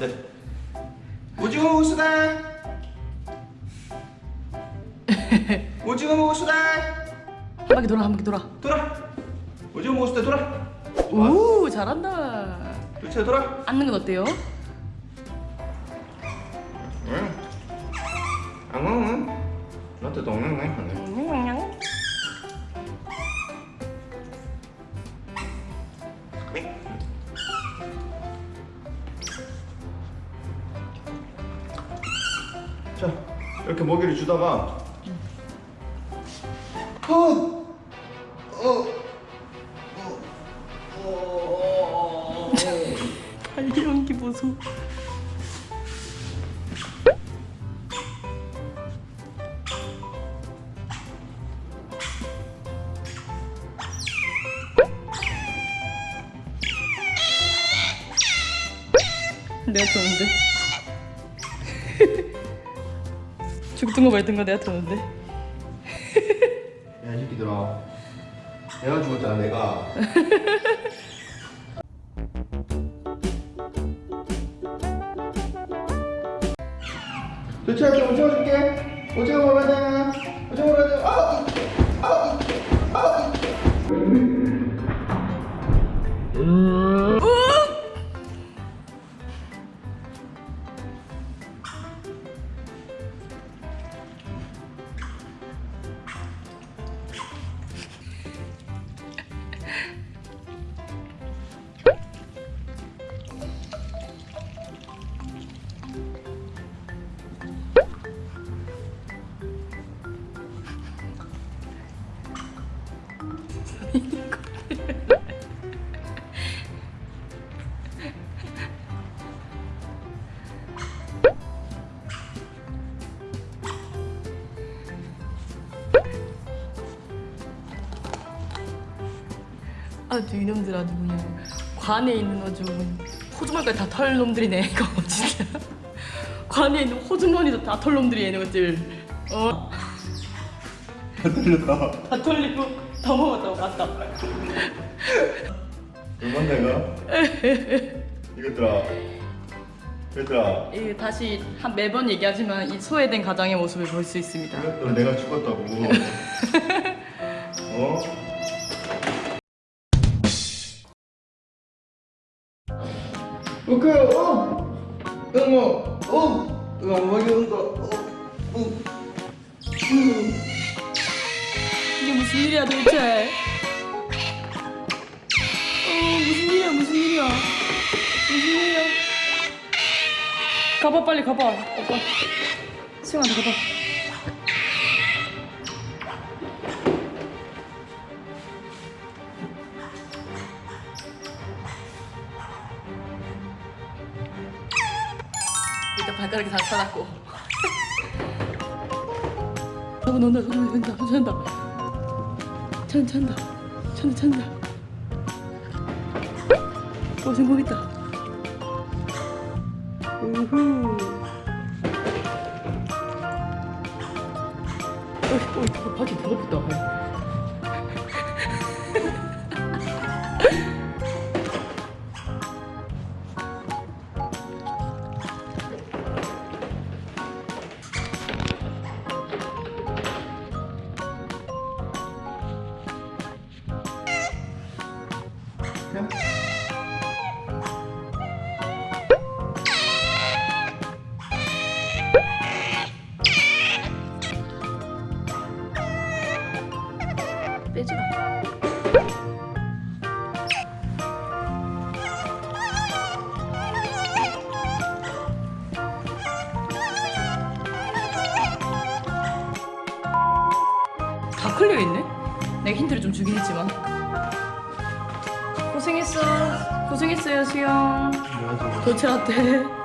네. 오징어 무수다. 오징어 무수다. 한 바퀴 돌아 한 바퀴 돌아 돌아. 오징어 무수다 돌아. 오 잘한다 그렇지 돌아. 앉는 건 어때요? 응. 안 먹으면 나한테 내 하네. 자 이렇게 먹이를 주다가 어, 어, 어, 어, 발기 연기 보소. 내가 터는데 죽든 거 말든 거 내가 터는데 야, 이 새끼들아. 내가 죽었잖아, 내가. 좀 오징어 줄게. 오징어 먹어야 돼. 오징어 먹어야 돼. 아! 아! 아! 아주 이놈들 아주 그냥 관에 있는 아주 호주머니까지 다 털 놈들이네 이거 진짜 관에 있는 호주머니도 다 털 놈들이 얘네 것들 어? 들렸다. 다 털리고 더 먹었다고 맞다 얼마 내가? 이것들아. 얘들아. 이 다시 한 매번 얘기하지만 이 소외된 가장의 모습을 볼 수 있습니다 이것들아, 내가 죽었다고. 어? 오케이, 어! 응어, 어! 응어, 먹이 온다. 어, 응. 응. 이게 무슨 일이야 도대체 어 무슨 일이야 무슨 일이야 무슨 일이야 가봐 빨리 가봐 오빠 수영한테 가봐 일단 발가락이 다 살았고. 저거 논다 저거 논다. 저거 찬다. 찬 찬다 찬다 찬다. 오 성공했다. 우후 어이 어이 바퀴 더럽다 다 클리어 있네? 내가 힌트를 좀 주긴 했지만 고생했어 고생했어요 수영 죽었어. 도체라떼